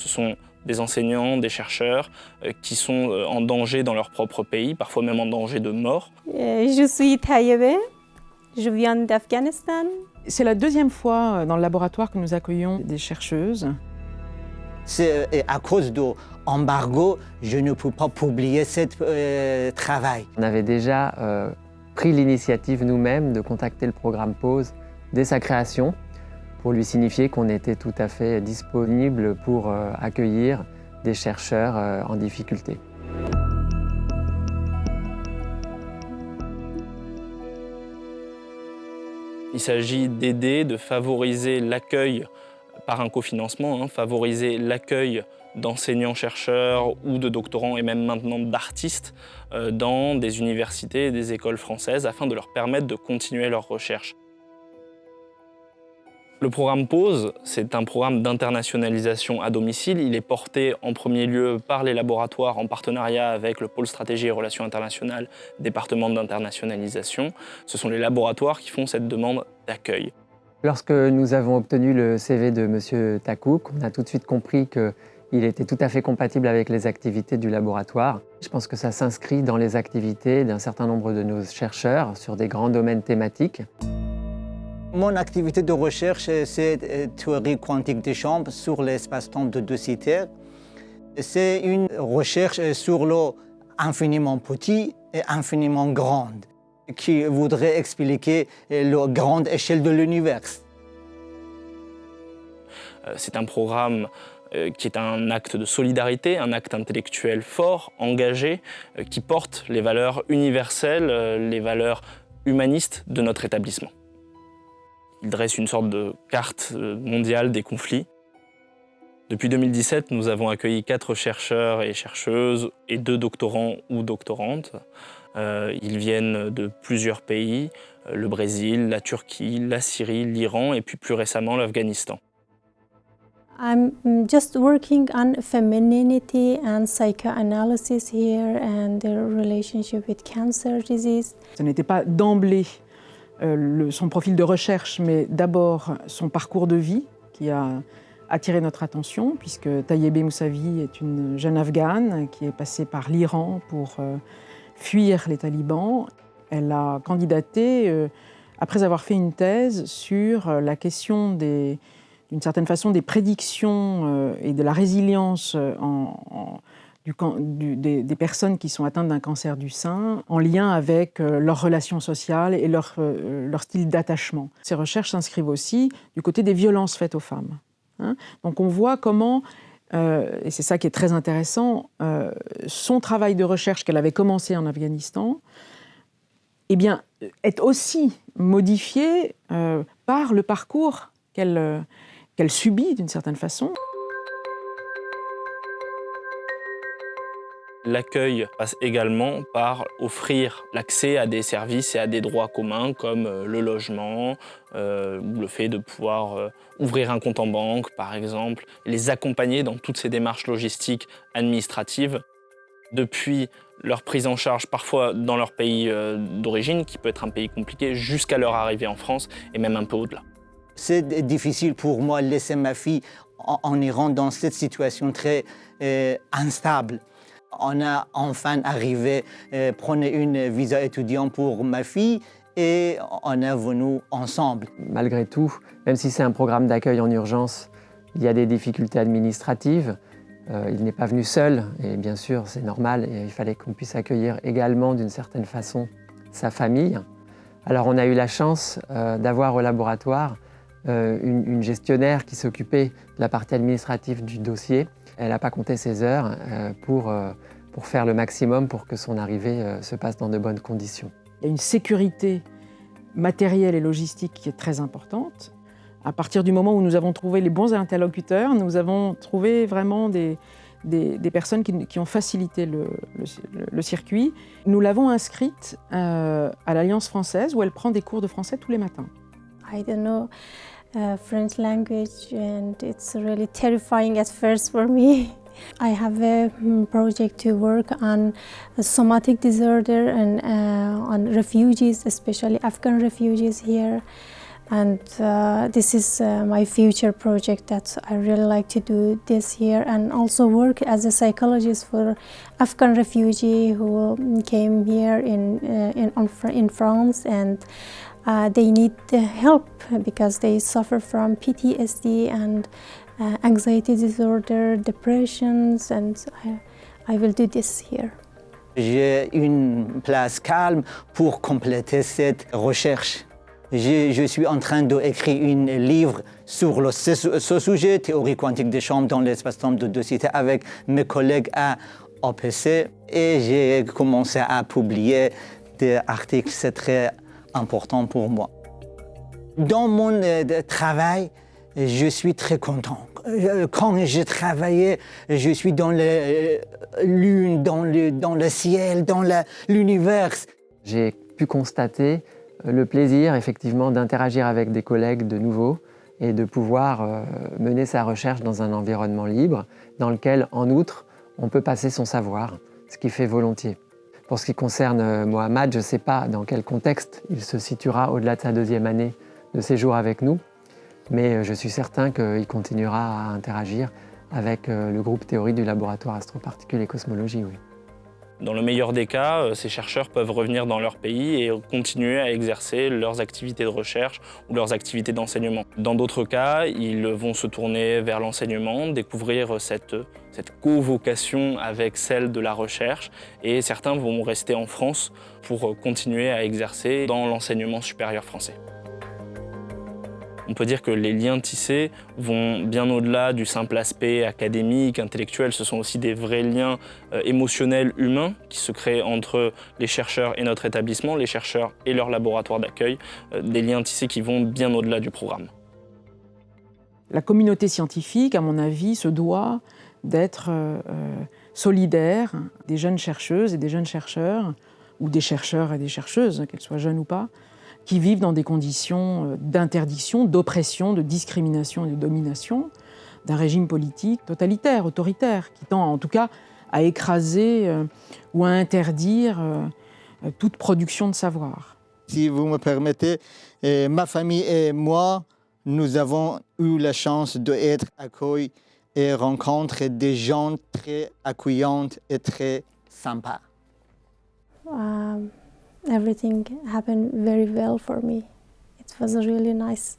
Ce sont des enseignants, des chercheurs euh, qui sont euh, en danger dans leur propre pays, parfois même en danger de mort. Euh, je suis Taïebe, je viens d'Afghanistan. C'est la deuxième fois dans le laboratoire que nous accueillons des chercheuses. C'est à cause de l'embargo, je ne peux pas publier ce travail. On avait déjà pris l'initiative nous-mêmes de contacter le programme PAUSE dès sa création pour lui signifier qu'on était tout à fait disponible pour euh, accueillir des chercheurs euh, en difficulté. Il s'agit d'aider, de favoriser l'accueil par un cofinancement, hein, favoriser l'accueil d'enseignants-chercheurs ou de doctorants et même maintenant d'artistes euh, dans des universités et des écoles françaises afin de leur permettre de continuer leurs recherches. Le programme PAUSE, c'est un programme d'internationalisation à domicile. Il est porté en premier lieu par les laboratoires en partenariat avec le pôle stratégie et relations internationales, département d'internationalisation. Ce sont les laboratoires qui font cette demande d'accueil. Lorsque nous avons obtenu le CV de M. Takouk, on a tout de suite compris qu'il était tout à fait compatible avec les activités du laboratoire. Je pense que ça s'inscrit dans les activités d'un certain nombre de nos chercheurs sur des grands domaines thématiques. Mon activité de recherche, c'est théorie quantique des champs sur l'espace-temps de De Sitter. C'est une recherche sur l'eau infiniment petit et infiniment grande, qui voudrait expliquer la grande échelle de l'univers. Euh, c'est un programme euh, qui est un acte de solidarité, un acte intellectuel fort, engagé, euh, qui porte les valeurs universelles, les valeurs humanistes de notre établissement. Il dresse une sorte de carte euh, mondiale des conflits. Depuis 2017, nous avons accueilli quatre chercheurs et chercheuses et deux doctorants ou doctorantes. Euh, ils viennent de plusieurs pays, euh, le Brésil, la Turquie, la Syrie, l'Iran et puis plus récemment l'Afghanistan. I'm just working on femininity and psychoanalysis here and their relationship with cancer disease. Ce n'était pas d'emblée euh, son profil de recherche, mais d'abord son parcours de vie qui a attiré notre attention, puisque Tayyebe Moussavi est une jeune afghane qui est passée par l'Iran pour euh, fuir les talibans. Elle a candidaté euh, après avoir fait une thèse sur la question d'une certaine façon des prédictions et de la résilience en des, personnes qui sont atteintes d'un cancer du sein en lien avec euh, leurs relations sociales et leur, euh, leur style d'attachement. Ces recherches s'inscrivent aussi du côté des violences faites aux femmes. Hein. Donc on voit comment, euh, et c'est ça qui est très intéressant, son travail de recherche qu'elle avait commencé en Afghanistan, eh bien, est aussi modifié par le parcours qu'elle qu'elle subit d'une certaine façon. L'accueil passe également par offrir l'accès à des services et à des droits communs comme euh, le logement, euh, le fait de pouvoir euh, ouvrir un compte en banque par exemple, les accompagner dans toutes ces démarches logistiques administratives depuis leur prise en charge parfois dans leur pays d'origine, qui peut être un pays compliqué, jusqu'à leur arrivée en France et même un peu au-delà. C'est difficile pour moi de laisser ma fille en, Iran dans cette situation très instable on a enfin arrivé à euh, prendre une visa étudiant pour ma fille et on est venu ensemble. Malgré tout, même si c'est un programme d'accueil en urgence, il y a des difficultés administratives. Euh, il n'est pas venu seul et bien sûr c'est normal il fallait qu'on puisse accueillir également d'une certaine façon sa famille. Alors on a eu la chance euh, d'avoir au laboratoire une, gestionnaire qui s'occupait de la partie administrative du dossier elle n'a pas compté ses heures euh, pour, euh, pour faire le maximum pour que son arrivée euh, se passe dans de bonnes conditions. Il y a une sécurité matérielle et logistique qui est très importante. À partir du moment où nous avons trouvé les bons interlocuteurs, nous avons trouvé vraiment des, des, personnes qui, ont facilité le, le, circuit. Nous l'avons inscrite à l'Alliance française où elle prend des cours de français tous les matins. I don't know. Uh, French language and it's really terrifying at first for me. I have a mm, project to work on somatic disorder and uh, on refugees, especially Afghan refugees here. and uh, this is uh, my future project that I really like to do this year and also work as a psychologist for Afghan refugee who came here in, uh, in, in France and uh, they need help because they suffer from PTSD and uh, anxiety disorder, depressions and I, I will do this here. J'ai une place calme pour compléter cette recherche. Je, suis en train d'écrire un livre sur ce, sujet, théorie quantique des chambres dans l'espace-temps de deux cités, avec mes collègues à OPC. Et j'ai commencé à publier des articles, très important pour moi. Dans mon euh, travail, je suis très content. Euh, quand je travaillais, je suis dans la euh, lune, dans le, dans le ciel, dans l'univers. J'ai pu constater le plaisir effectivement d'interagir avec des collègues de nouveau et de pouvoir mener sa recherche dans un environnement libre dans lequel, en outre, on peut passer son savoir, ce qui fait volontiers. Pour ce qui concerne euh, Mohamed, je ne sais pas dans quel contexte il se situera au-delà de sa deuxième année de séjour avec nous, mais euh, je suis certain qu'il continuera à interagir avec le groupe théorie du laboratoire astroparticules et cosmologie. Dans le meilleur des cas, euh, ces chercheurs peuvent revenir dans leur pays et continuer à exercer leurs activités de recherche ou leurs activités d'enseignement. Dans d'autres cas, ils vont se tourner vers l'enseignement, découvrir cette, cette co-vocation avec celle de la recherche et certains vont rester en France pour continuer à exercer dans l'enseignement supérieur français. On peut dire que les liens tissés vont bien au-delà du simple aspect académique, intellectuel. Ce sont aussi des vrais liens euh, émotionnels, humains qui se créent entre les chercheurs et notre établissement, les chercheurs et leur laboratoire d'accueil. Euh, des liens tissés qui vont bien au-delà du programme. La communauté scientifique, à mon avis, se doit d'être euh, solidaire des jeunes chercheuses et des jeunes chercheurs, ou des chercheurs et des chercheuses, qu'elles soient jeunes ou pas, qui vivent dans des conditions euh, d'interdiction, d'oppression, de discrimination et de domination d'un régime politique totalitaire, autoritaire, qui tend en tout cas à écraser euh, ou à interdire euh, toute production de savoir. Si vous me permettez, ma famille et moi, nous avons eu la chance d'être accueillis et rencontrer des gens très accueillants et très sympas. Everything happened very well for me. It was a really nice.